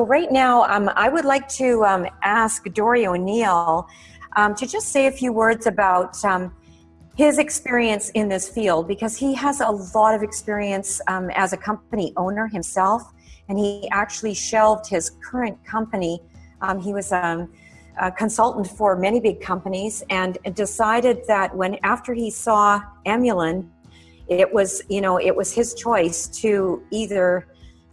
right now, um, I would like to um, ask Dory O'Neill um, to just say a few words about um, his experience in this field because he has a lot of experience um, as a company owner himself, and he actually shelved his current company. Um, he was a consultant for many big companies and decided that when after he saw Emulin, it was you know it was his choice to either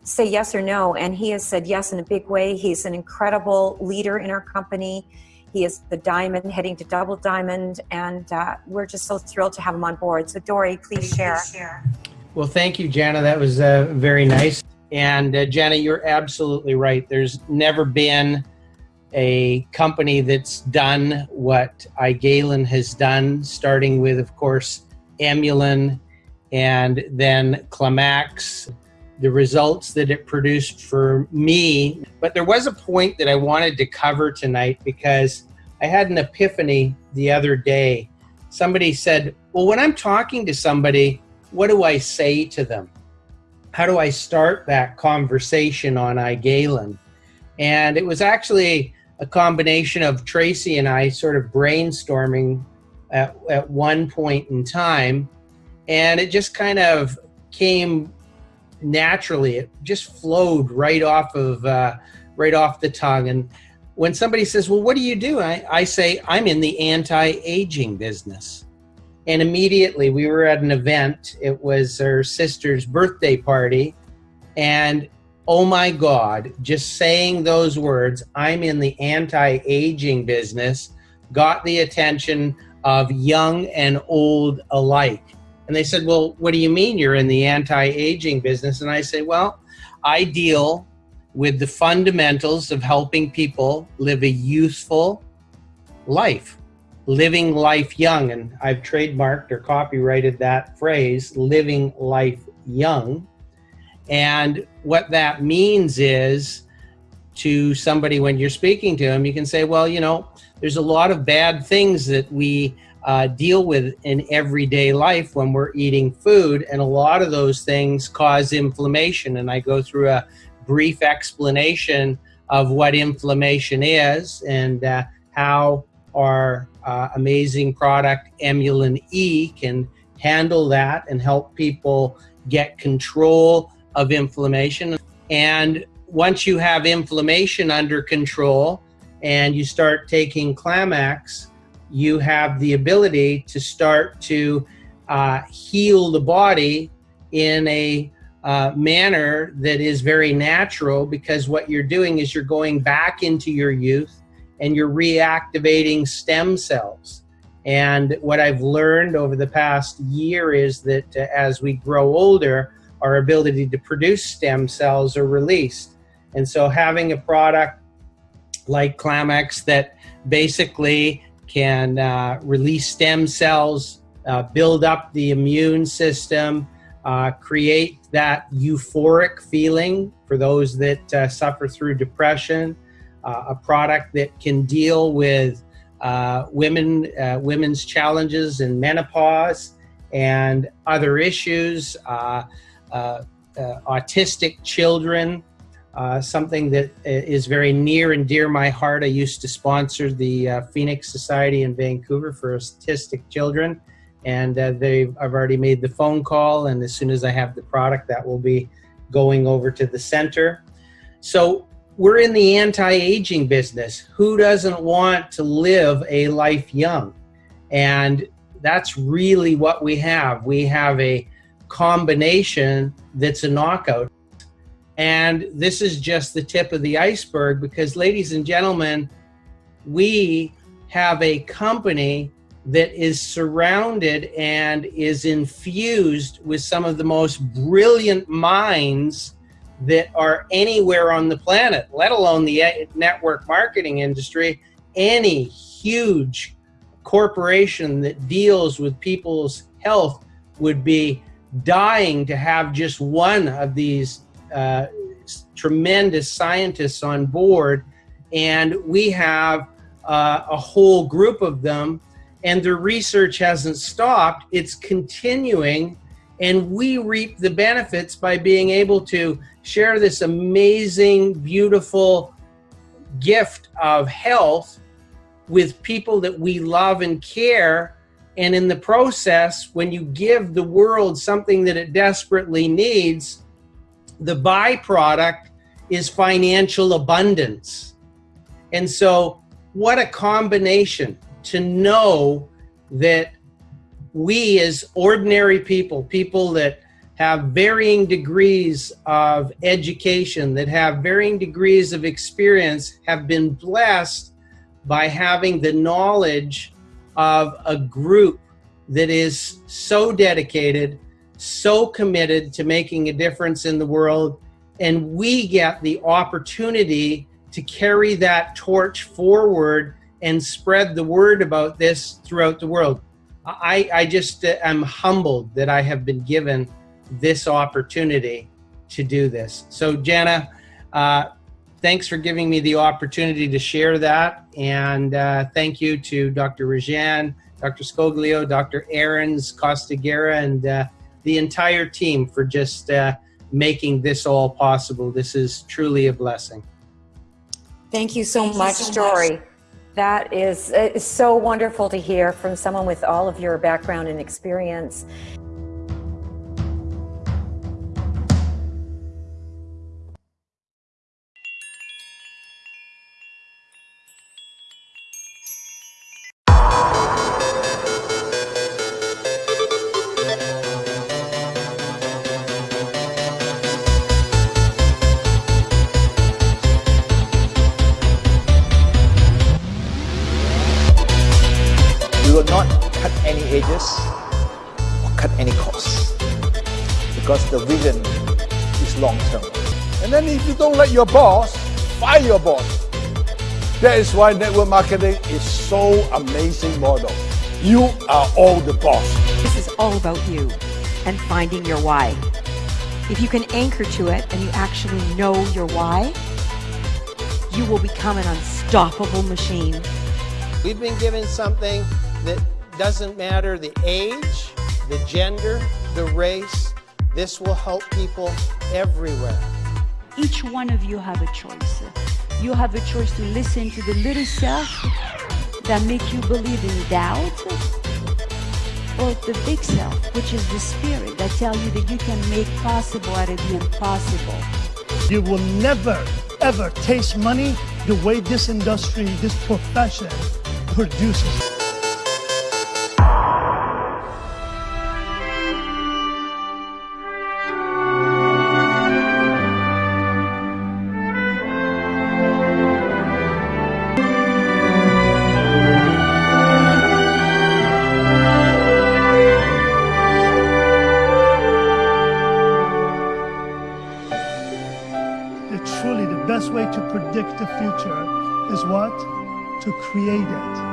say yes or no. And he has said yes in a big way. He's an incredible leader in our company. He is the diamond heading to double diamond, and uh, we're just so thrilled to have him on board. So, Dory, please share. Well, thank you, Jana. That was uh, very nice. And uh, Jana, you're absolutely right. There's never been a company that's done what iGalen has done, starting with, of course, Emulin and then Klamaxx the results that it produced for me. But there was a point that I wanted to cover tonight because I had an epiphany the other day. Somebody said, Well, when I'm talking to somebody, what do I say to them? How do I start that conversation on iGalen? And it was actually a combination of Tracy and I sort of brainstorming at, at one point in time. And it just kind of came naturally. It just flowed right off of uh, right off the tongue. And when somebody says, "Well, what do you do?" I, I say, "I'm in the anti-aging business." And immediately, we were at an event. It was her sister's birthday party, and oh my God, just saying those words, "I'm in the anti-aging business," got the attention of young and old alike and they said, Well, what do you mean you're in the anti aging business? And I say, Well, I deal with the fundamentals of helping people live a youthful life, living life young. And I've trademarked or copyrighted that phrase, living life young. And what that means is to somebody when you're speaking to them, you can say, Well, you know, there's a lot of bad things that we uh, deal with in everyday life when we're eating food. And a lot of those things cause inflammation. And I go through a brief explanation of what inflammation is and uh, how our uh, amazing product, Emulin E, can handle that and help people get control of inflammation. And once you have inflammation under control and you start taking Klamaxx, you have the ability to start to uh, heal the body in a uh, manner that is very natural because what you're doing is you're going back into your youth and you're reactivating stem cells. And what I've learned over the past year is that uh, as we grow older, our ability to produce stem cells are released. And so having a product like Klamaxx that basically can uh, release stem cells, uh, build up the immune system, uh, create that euphoric feeling for those that uh, suffer through depression, uh, a product that can deal with uh, women, women's challenges in menopause and other issues, autistic children, uh, something that is very near and dear my heart. I used to sponsor the uh, Phoenix Society in Vancouver for autistic children, and uh, they've I've already made the phone call, and as soon as I have the product, that will be going over to the center. So we're in the anti-aging business. Who doesn't want to live a life young? And that's really what we have. We have a combination that's a knockout. And this is just the tip of the iceberg because, ladies and gentlemen, we have a company that is surrounded and is infused with some of the most brilliant minds that are anywhere on the planet, let alone the eh, network marketing industry. Any huge corporation that deals with people's health would be dying to have just one of these uh, tremendous scientists on board, and we have uh, a whole group of them, and their research hasn't stopped. It's continuing, and we reap the benefits by being able to share this amazing, beautiful gift of health with people that we love and care. And in the process, when you give the world something that it desperately needs, the byproduct is financial abundance. And so, what a combination to know that we, as ordinary people, people that have varying degrees of education, that have varying degrees of experience, have been blessed by having the knowledge of a group that is so dedicated, so committed to making a difference in the world. And we get the opportunity to carry that torch forward and spread the word about this throughout the world. I, I just uh, am humbled that I have been given this opportunity to do this. So, Jana, uh, thanks for giving me the opportunity to share that. And uh, thank you to Dr. Rajan, Dr. Scoglio, Dr. Aarons, Costagera, and uh, the entire team for just uh, making this all possible. This is truly a blessing. Thank you so Thank much, you so Dory. Much. That is, is so wonderful to hear from someone with all of your background and experience. Edges or cut any cost because the vision is long term. And then if you don't like your boss, fire your boss. That is why network marketing is so amazing model. You are all the boss. This is all about you and finding your why. If you can anchor to it and you actually know your why, you will become an unstoppable machine. We've been given something that doesn't matter the age, the gender, the race. This will help people everywhere. Each one of you have a choice. You have a choice to listen to the little self that make you believe in doubt or the big self, which is the spirit that tell you that you can make possible out of the impossible. You will never, ever taste money the way this industry, this profession produces. Best way to predict the future is what? To create it.